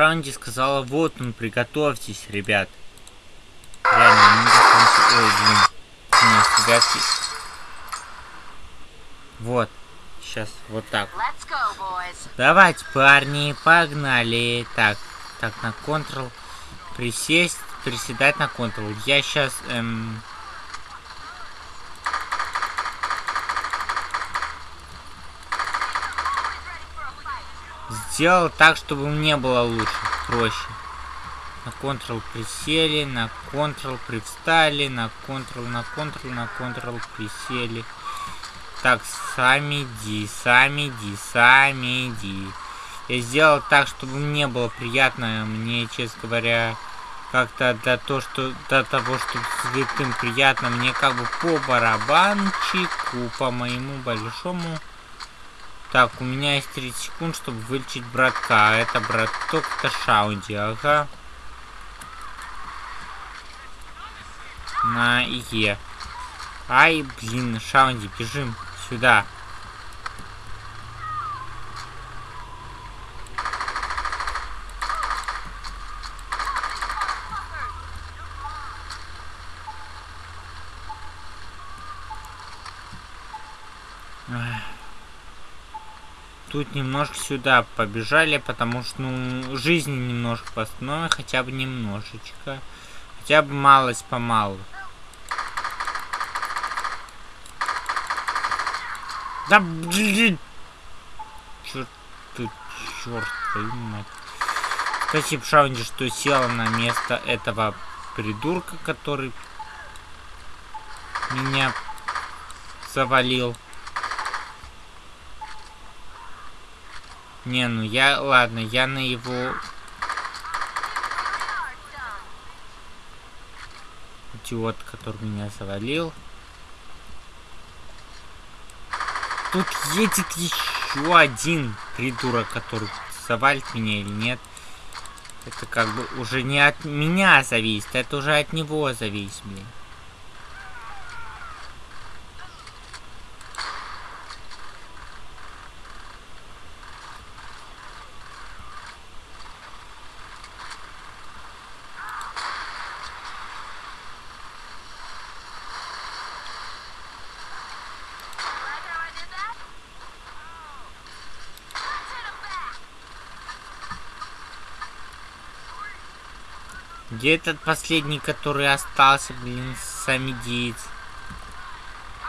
Шанди сказала, вот он, приготовьтесь, ребят. Реально, не закончил. Ой, блин. Нет, ребятки. Вот. Сейчас, вот так. Давайте, парни, погнали. Так, так, на Ctrl. Присесть, приседать на Ctrl. Я сейчас... Эм... Сделал так, чтобы мне было лучше, проще. На Ctrl присели, на Ctrl привстали, на Ctrl, на Ctrl, на Ctrl присели. Так, сами ди, сами ди, сами ди. Я сделал так, чтобы мне было приятно. Мне, честно говоря, как-то до, то, что, до того, чтобы святым приятно, мне как бы по барабанчику, по моему большому так, у меня есть 30 секунд, чтобы вылечить братка. Это браток, это Шаунди, ага. На Е. Ай, блин, Шаунди, бежим сюда. Тут немножко сюда побежали, потому что, ну, жизни немножко восстановим, хотя бы немножечко. Хотя бы малость помалу. Да блин! Черт ты, черт твою мать. Спасибо Шаунди, что села на место этого придурка, который меня завалил. Не, ну я, ладно, я на его... Идиот, который меня завалил. Тут едет еще один придурок, который завалит меня или нет. Это как бы уже не от меня зависит, это уже от него зависит, блин. Где этот последний, который остался, блин, самедиец?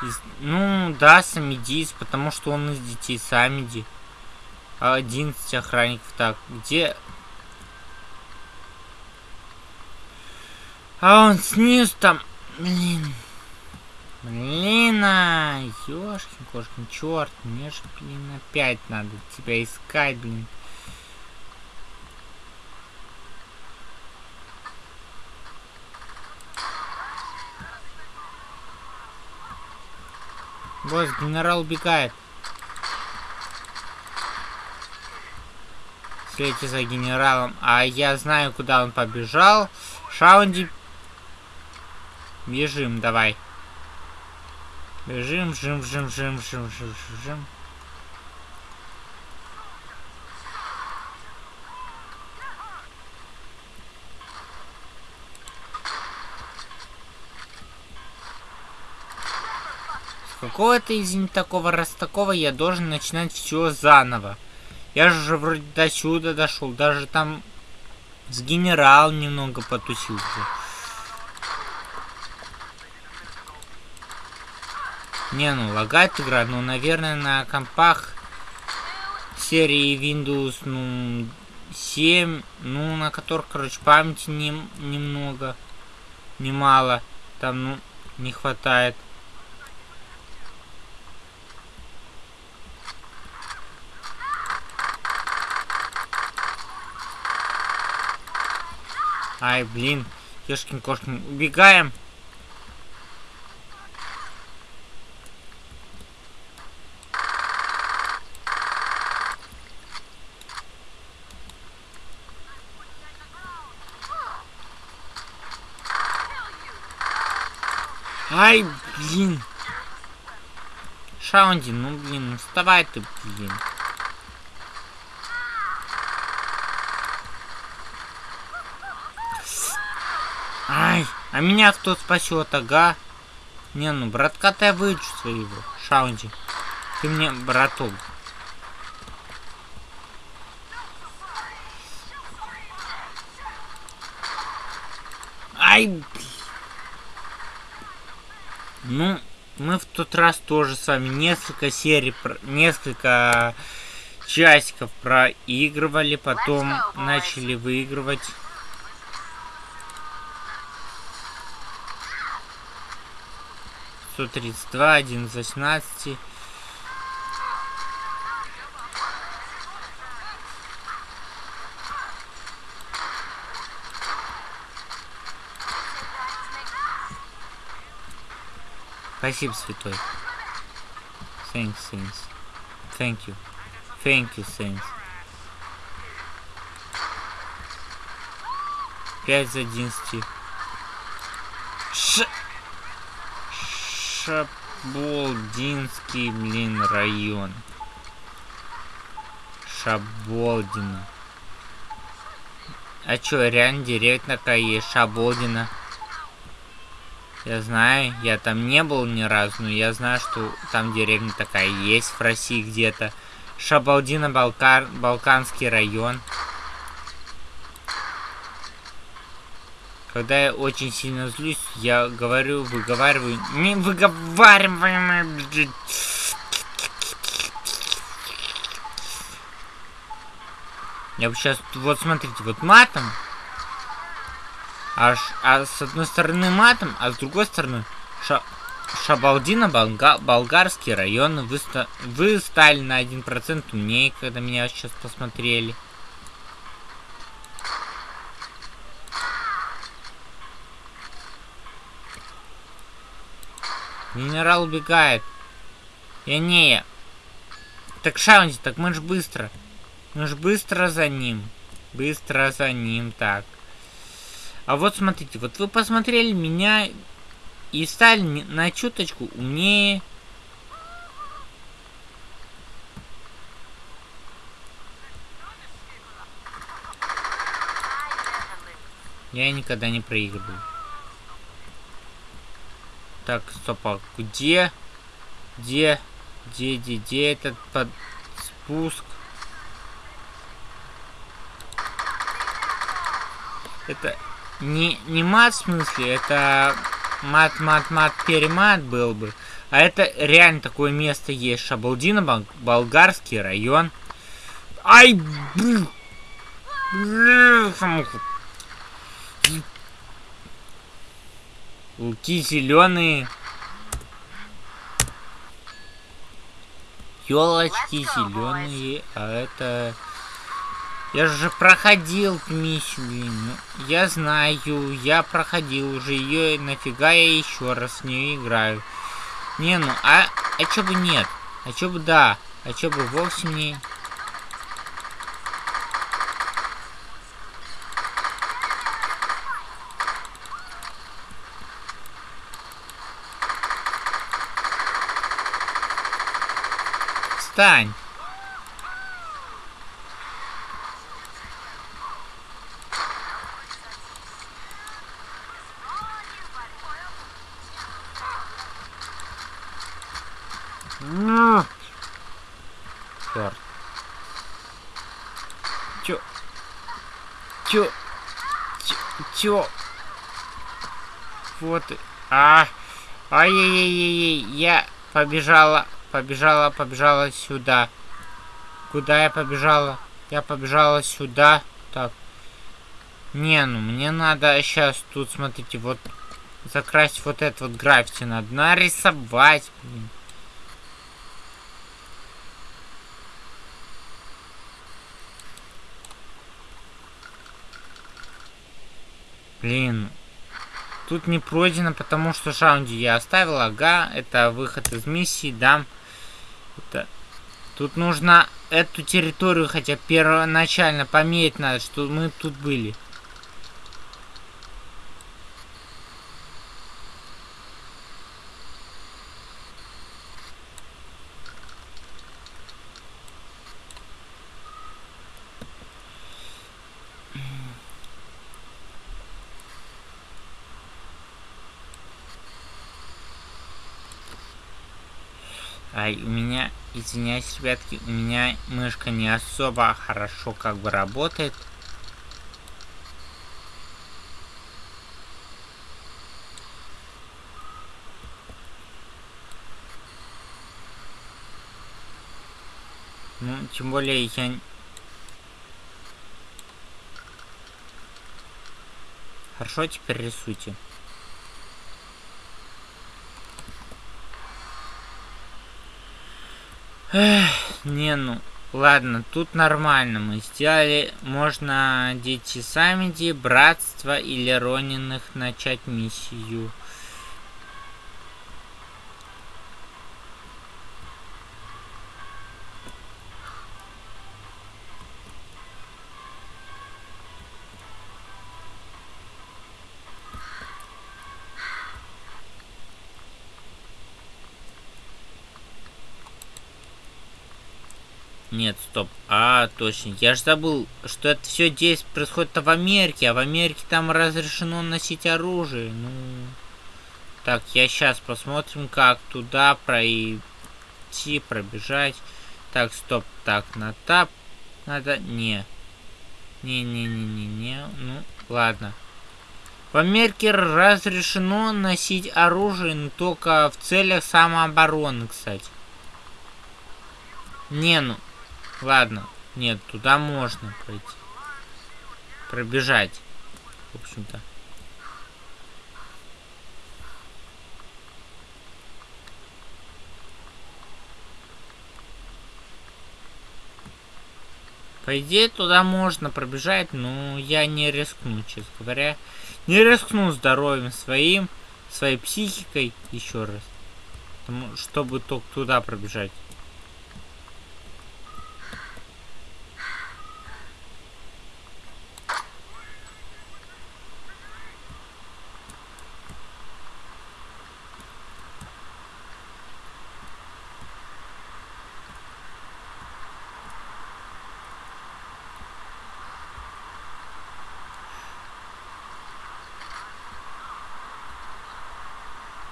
Из... Ну, да, самедиец, потому что он из детей самеди. 11 охранников. Так, где... А он снизу там... Блин. Блин, а, ёшкин, кошкин, черт, мне же, блин, опять надо тебя искать, блин. Босс, генерал убегает. Следите за генералом. А я знаю, куда он побежал. Шаунди. Бежим, давай. Бежим, жим, жим, жим, жим, жим, жим. Какого-то из не такого раз такого я должен начинать все заново. Я же вроде до сюда дошел, даже там с генерал немного потусился. Не, ну лагает игра, ну, наверное, на компах серии Windows, ну, 7, ну, на которых, короче, памяти не, немного, немало, там, ну, не хватает. Ай, блин. Ешкин кошкин. Убегаем. Ай, блин. Шаунди, ну блин, ну вставай ты, блин. Ай, а меня кто спасет, ага? Не, ну, братка-то я вылечу своего. Шаунди. Ты мне, браток. Ай! Ну, мы в тот раз тоже с вами несколько серий, несколько часиков проигрывали, потом начали выигрывать. 132, 1 из 18. Спасибо, святой. Thanks, Saints. Thank you. Thank you, Saints. 5 из 11. Ш... Шаболдинский, блин, район. Шаболдина. А чё, реально деревня такая есть, Шаболдина? Я знаю, я там не был ни разу, но я знаю, что там деревня такая есть в России где-то. Шабалдина, Балкар, Балканский район. Когда я очень сильно злюсь, я говорю, выговариваю. Не выговариваем. Я бы сейчас, вот смотрите, вот матом. Аж, а с одной стороны матом, а с другой стороны ша, Шабалдина, Болга, болгарский район. Вы, вы стали на 1% умнее, когда меня сейчас посмотрели. Генерал убегает. Я не. Так Шаунди, так мы ж быстро. Мы ж быстро за ним. Быстро за ним, так. А вот смотрите, вот вы посмотрели меня и стали на чуточку умнее. Я никогда не проигрываю. Так, стоп, а где? Где? Где, где, где этот под спуск? Это не, не мат в смысле, это мат, мат, мат, перемат был бы. А это реально такое место есть. Шабалдина, бол болгарский район. Ай, блин. Луки зеленые. Елочки зеленые, а это... Я же проходил миссию, блин. Я знаю, я проходил уже ее, нафига я еще раз в нее играю. Не, ну, а, а чё бы нет? А чё бы да? А чё бы вовсе не... Встань! Ну, черт. Чё? Чё? Чё? Вот. А! Ай-яй-яй-яй, я побежала побежала, побежала сюда. Куда я побежала? Я побежала сюда. Так. Не, ну мне надо сейчас тут, смотрите, вот закрасить вот это вот граффити. Надо нарисовать, блин. Блин, тут не пройдено, потому что шаунди я оставил. Ага, это выход из миссии, да. Это... Тут нужно эту территорию хотя первоначально померить надо, что мы тут были. Ай, у меня, извиняюсь, ребятки, у меня мышка не особо хорошо как бы работает. Ну, тем более я... Хорошо, теперь рисуйте. Не, ну, ладно, тут нормально мы сделали. Можно дети Самиди, Братство или Рониных начать миссию. Нет, стоп. А, точно. Я же забыл, что это все здесь происходит в Америке, а в Америке там разрешено носить оружие. Ну. Так, я сейчас посмотрим, как туда пройти, пробежать. Так, стоп. Так, на тап. Надо. Не. Не-не-не-не-не. Ну, ладно. В Америке разрешено носить оружие, но только в целях самообороны, кстати. Не, ну, Ладно. Нет, туда можно пройти. Пробежать. В общем-то. По идее, туда можно пробежать, но я не рискну, честно говоря. Не рискну здоровьем своим, своей психикой, еще раз. Чтобы только туда пробежать.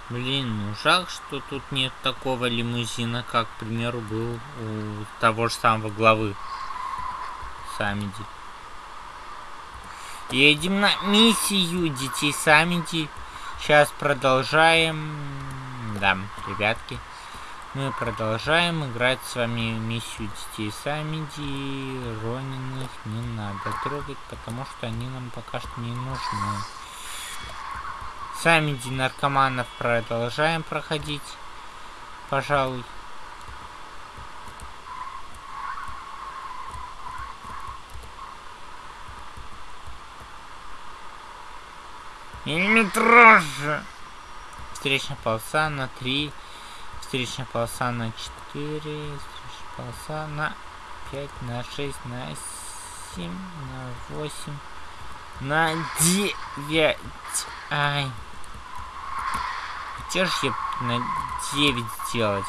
Блин, ну жалко, что тут нет такого лимузина, как, к примеру, был у того же самого главы Самиди. Едем на миссию детей Самиди. Сейчас продолжаем. Да, ребятки. Мы продолжаем играть с вами миссию детей Самиди. Рониных не надо трогать, потому что они нам пока что не нужны. Сами наркоманов продолжаем проходить, пожалуй. Миллиметраж! Встречная полоса на 3, встречная полоса на 4, встречная полоса на 5, на 6, на 7, на 8, на 9. Ай. Я на 9 сделать.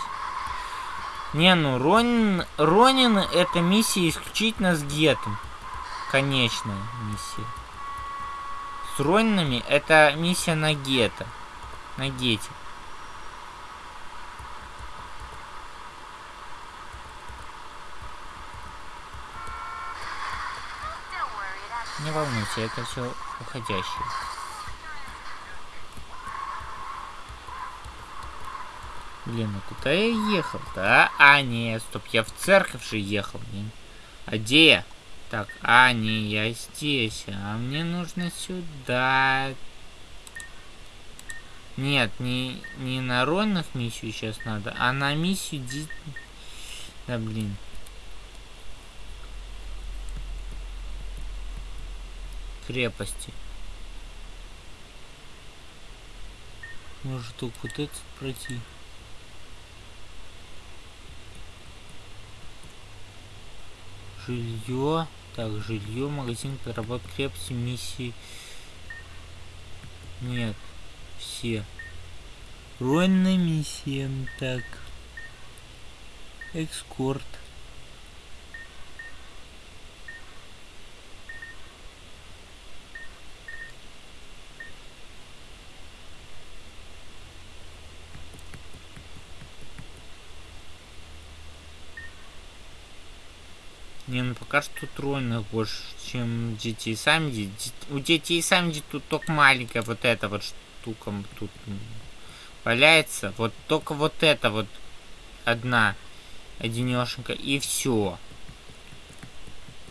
Не, ну, Ронин, Ронин это миссия исключительно с Гетом. Конечная миссия. С Ронинами это миссия на Гета. На Гете. Не волнуйся, это все уходящее. Блин, ну куда я ехал-то, а? А, нет, стоп, я в церковь же ехал, блин. А где я? Так, а, не, я здесь. А мне нужно сюда. Нет, не, не на ронных миссию сейчас надо, а на миссию ди... Да, блин. Крепости. Может, только вот этот пройти. Жилье. Так, жилье, магазин, переработка крепости, миссии. Нет, все. Руинная миссия, так. Экскорт. Не, ну пока что тройных больше, чем детей сами. У детей сами тут только маленькая вот эта вот штука тут валяется. Вот только вот это вот одна одинешенька и все.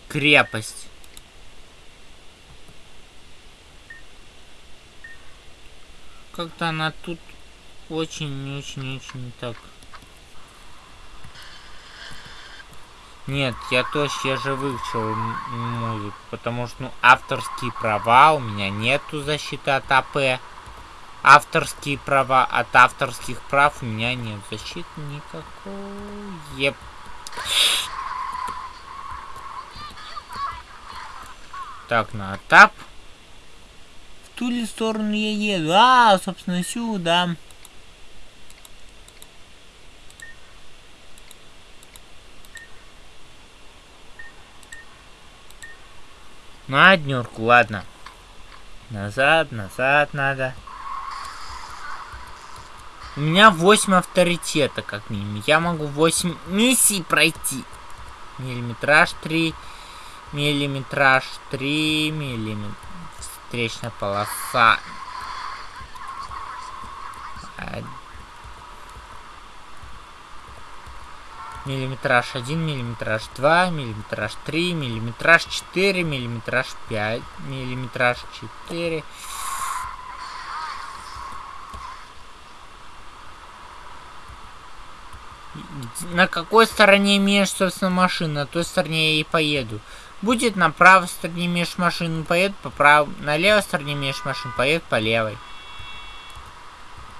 Крепость. Как-то она тут очень-очень-очень так. Нет, я точно, я же выучил музыку, потому что, ну, авторские права у меня нету защиты от АП. Авторские права от авторских прав у меня нет защиты никакой. Еп. Так, на этап. В ту ли сторону я еду? А, собственно, сюда. На днюрку, ладно. Назад, назад надо. У меня 8 авторитета, как минимум. Я могу 8 миссий пройти. Миллиметраж 3. Миллиметраж 3. Миллиметр. Встречная полоса. Миллиметраж 1, миллиметраж 2, миллиметраж 3, миллиметраж 4, миллиметраж 5, миллиметраж 4. на какой стороне имеешь, собственно, машину, на той стороне я и поеду. Будет на правой стороне имеешь машину, поеду по правой, на левой стороне имеешь машину, поеду по левой.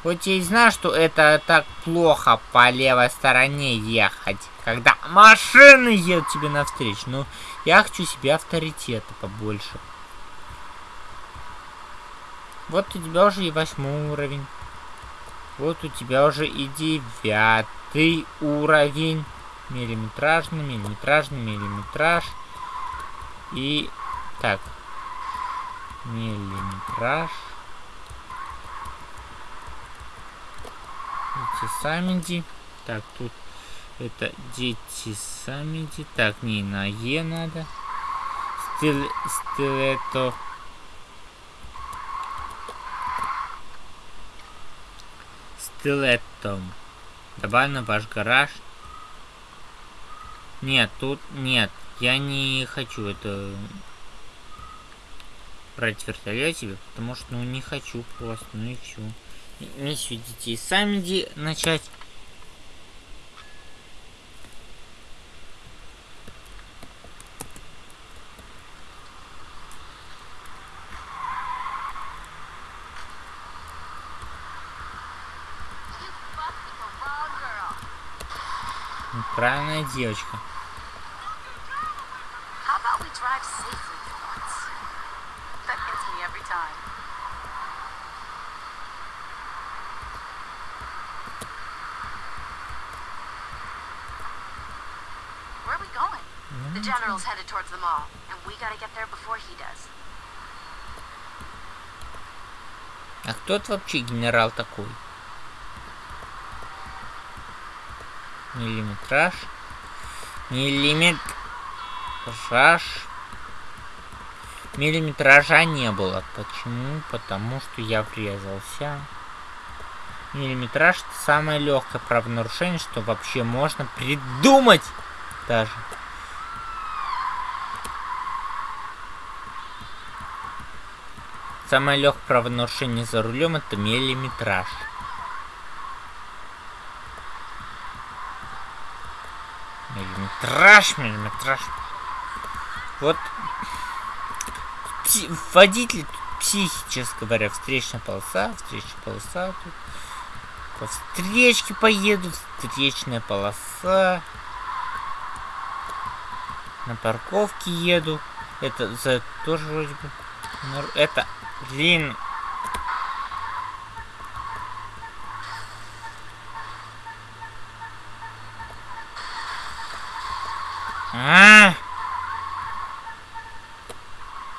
Вот я и знаю, что это так плохо по левой стороне ехать, когда машины едут тебе навстречу. Но я хочу себе авторитета побольше. Вот у тебя уже и восьмой уровень. Вот у тебя уже и девятый уровень. Миллиметражный, миллиметражный, миллиметраж. И... Так. Миллиметраж. Дети Самиди. Так, тут это дети Самиди. Так, не на Е надо. Стил... Стилето. стилетом. Добавь на ваш гараж. Нет, тут нет. Я не хочу это брать в вертолете, потому что ну не хочу просто, ну и все. Миссию детей сами начать. Правильная девочка. The general's headed towards the mall, and we gotta get there before he does. А кто это вообще генерал такой? Миллиметраж. Миллиметраж. Миллиметража не было. Почему? Потому что я врезался. Миллиметраж это самое легкое правонарушение, что вообще можно придумать даже. Самое легкое правонарушение за рулем это миллиметраж. Миллиметраж, миллиметраж. Вот водитель психически говоря, встречная полоса, встречная полоса тут. По встречке поеду, встречная полоса. На парковке еду. Это за тоже вроде бы. Это, блин, А, -а, а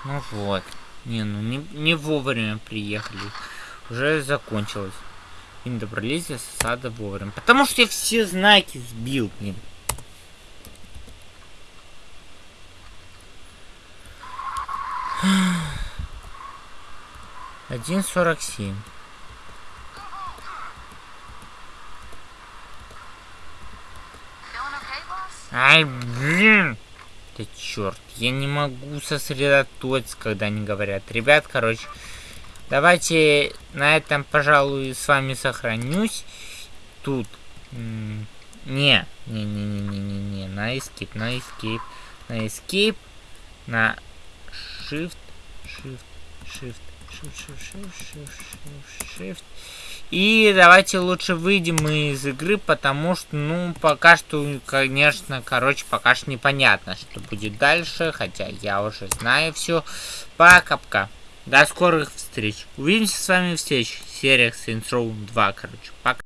Ну вот. Не, ну не, не вовремя приехали. Уже закончилось. И добрались до сада вовремя. Потому что я все знаки сбил, блин. Один сорок семь. Ай, блин! Да черт, я не могу сосредоточиться, когда они говорят. Ребят, короче, давайте на этом, пожалуй, с вами сохранюсь. Тут. Не, не, не, не, не, не, не, на escape, на escape, на escape, на shift, shift, shift, shift. И давайте лучше выйдем из игры, потому что, ну, пока что, конечно, короче, пока что непонятно, что будет дальше, хотя я уже знаю все. Пока-пока. До скорых встреч. Увидимся с вами в следующих сериях Saints Row 2, короче. Пока.